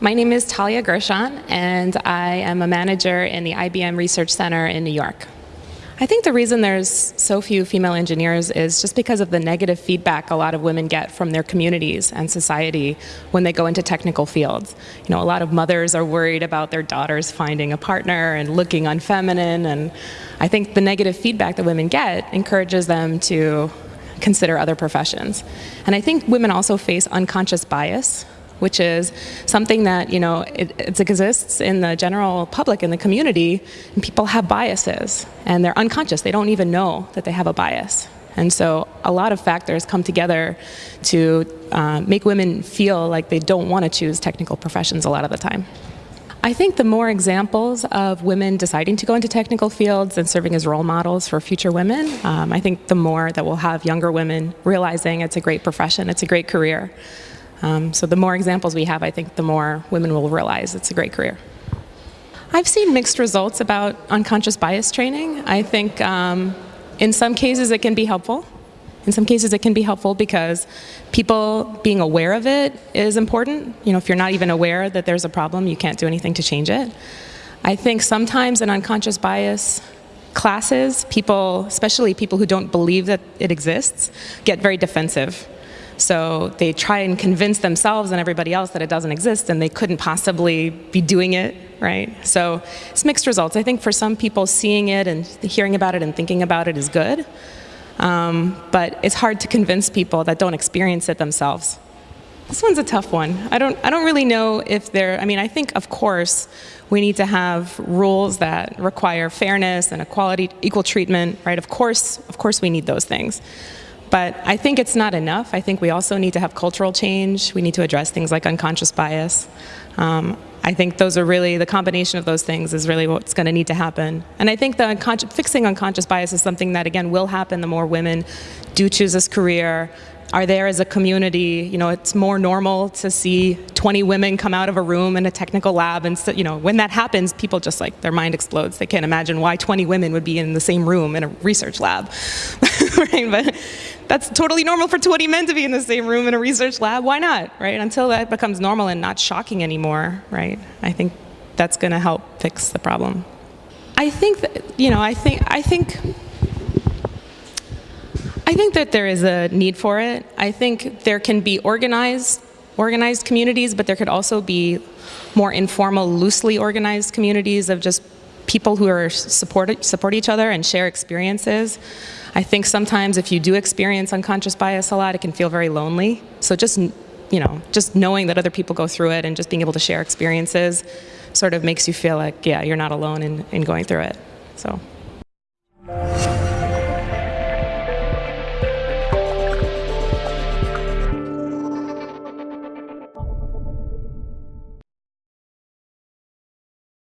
My name is Talia Gershon, and I am a manager in the IBM Research Center in New York. I think the reason there's so few female engineers is just because of the negative feedback a lot of women get from their communities and society when they go into technical fields. You know, a lot of mothers are worried about their daughters finding a partner and looking unfeminine, and I think the negative feedback that women get encourages them to consider other professions. And I think women also face unconscious bias which is something that you know it, it, exists in the general public in the community and people have biases and they're unconscious. They don't even know that they have a bias. And so a lot of factors come together to uh, make women feel like they don't want to choose technical professions a lot of the time. I think the more examples of women deciding to go into technical fields and serving as role models for future women, um, I think the more that we'll have younger women realizing it's a great profession, it's a great career. Um, so the more examples we have, I think the more women will realize it's a great career. I've seen mixed results about unconscious bias training. I think um, in some cases it can be helpful. In some cases it can be helpful because people being aware of it is important. You know, if you're not even aware that there's a problem, you can't do anything to change it. I think sometimes in unconscious bias classes, people, especially people who don't believe that it exists, get very defensive so they try and convince themselves and everybody else that it doesn't exist and they couldn't possibly be doing it, right? So it's mixed results. I think for some people seeing it and hearing about it and thinking about it is good. Um, but it's hard to convince people that don't experience it themselves. This one's a tough one. I don't, I don't really know if there, I mean, I think, of course, we need to have rules that require fairness and equality, equal treatment, right? Of course, of course we need those things. But I think it's not enough. I think we also need to have cultural change. We need to address things like unconscious bias. Um, I think those are really, the combination of those things is really what's going to need to happen. And I think the unconscious, fixing unconscious bias is something that, again, will happen the more women do choose this career, are there as a community. You know, it's more normal to see 20 women come out of a room in a technical lab, and so, you know, when that happens, people just like their mind explodes. They can't imagine why 20 women would be in the same room in a research lab, right? But that's totally normal for 20 men to be in the same room in a research lab. Why not, right? Until that becomes normal and not shocking anymore, right? I think that's going to help fix the problem. I think that, you know, I think, I think I think that there is a need for it. I think there can be organized, organized communities, but there could also be more informal, loosely organized communities of just people who are support, support each other and share experiences. I think sometimes if you do experience unconscious bias a lot, it can feel very lonely. So just, you know, just knowing that other people go through it and just being able to share experiences sort of makes you feel like, yeah, you're not alone in, in going through it. So.